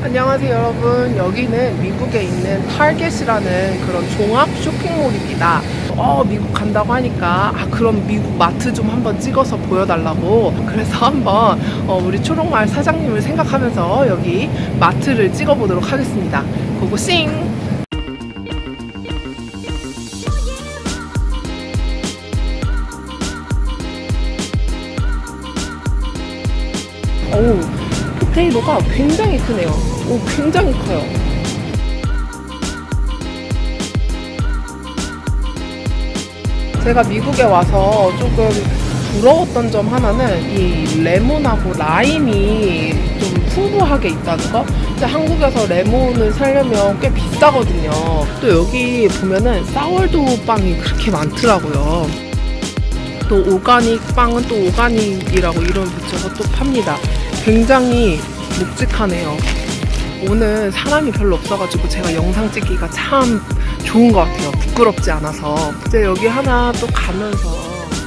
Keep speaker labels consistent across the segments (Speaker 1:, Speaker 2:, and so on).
Speaker 1: 안녕하세요 여러분. 여기는 미국에 있는 타겟이라는 그런 종합 쇼핑몰입니다. 어 미국 간다고 하니까 아 그럼 미국 마트 좀 한번 찍어서 보여달라고. 그래서 한번 어, 우리 초록마을 사장님을 생각하면서 여기 마트를 찍어보도록 하겠습니다. 고고싱! 어우 포 테이로가 굉장히 크네요. 오, 굉장히 커요. 제가 미국에 와서 조금 부러웠던 점 하나는 이 레몬하고 라임이 좀 풍부하게 있다는 거. 근데 한국에서 레몬을 사려면 꽤 비싸거든요. 또 여기 보면은 사월도 빵이 그렇게 많더라고요. 또 오가닉 빵은 또 오가닉이라고 이름 붙여서 또 팝니다. 굉장히 묵직하네요. 오늘 사람이 별로 없어가지고 제가 영상 찍기가 참 좋은 것 같아요. 부끄럽지 않아서. 이제 여기 하나 또 가면서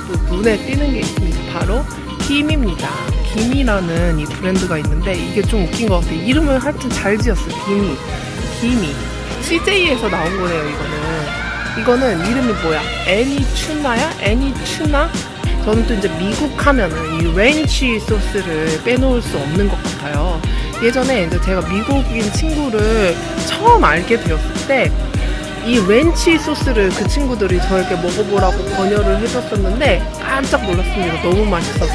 Speaker 1: 또 눈에 띄는 게 있습니다. 바로 김입니다. 김이라는 이 브랜드가 있는데 이게 좀 웃긴 것 같아요. 이름을 하여튼 잘 지었어요. 김이. 김이. CJ에서 나온 거네요, 이거는. 이거는 이름이 뭐야? 애니추나야? 애니추나? 저는 또 이제 미국 하면은 이 렌치 소스를 빼놓을 수 없는 것 같아요. 예전에 이제 제가 미국인 친구를 처음 알게 되었을 때 이 렌치 소스를 그 친구들이 저에게 먹어보라고 권유를 해줬었는데 깜짝 놀랐습니다. 너무 맛있어서.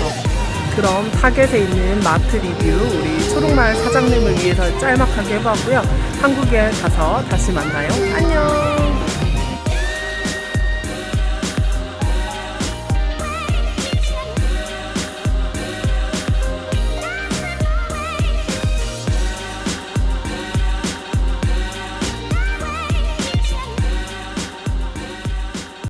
Speaker 1: 그럼 타겟에 있는 마트 리뷰 우리 초록마을 사장님을 위해서 짤막하게 해봤고요. 한국에 가서 다시 만나요. 안녕!